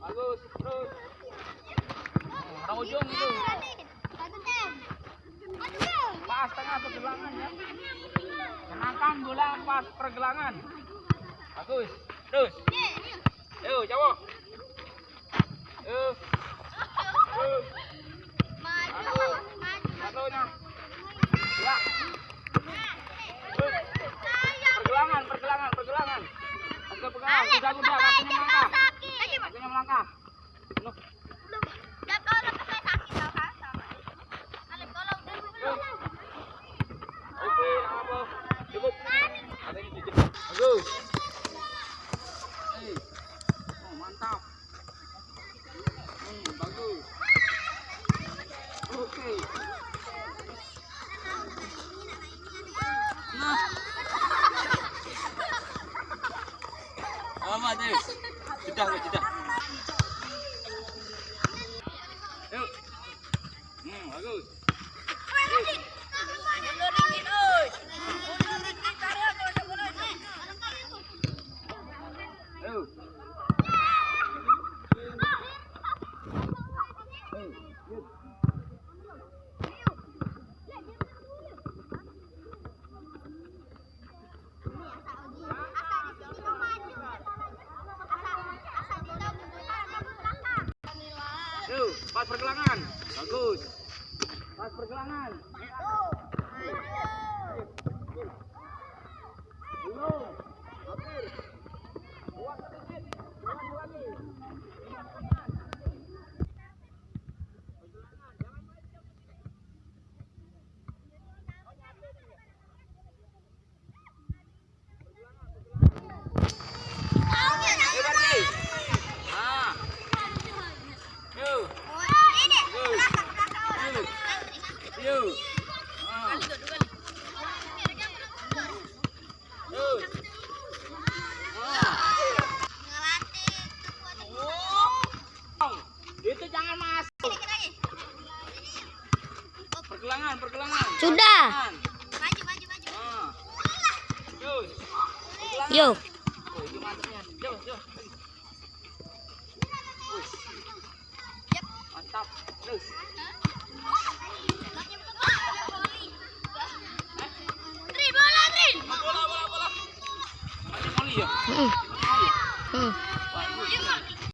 Bagus, terus. Orang ujung itu. Pas tengah pergelangan ya. Kenakan bola pas pergelangan. Bagus. Terus. Yuk, cowok. Yuk. Yuk. Satunya. Ya. Yuk. Pergelangan, pergelangan, pergelangan. Pegang, pegang. Nah. Apa tuh? Sudah, sudah. Hmm, pas pergelangan. Bagus. Pas pergelangan. Belum. Pergelangan, pergelangan. Sudah. Ah. Yuk. Pergelangan. Yuk. Oh. Mantap. Terus. Bola, ya? Hmm. Hmm.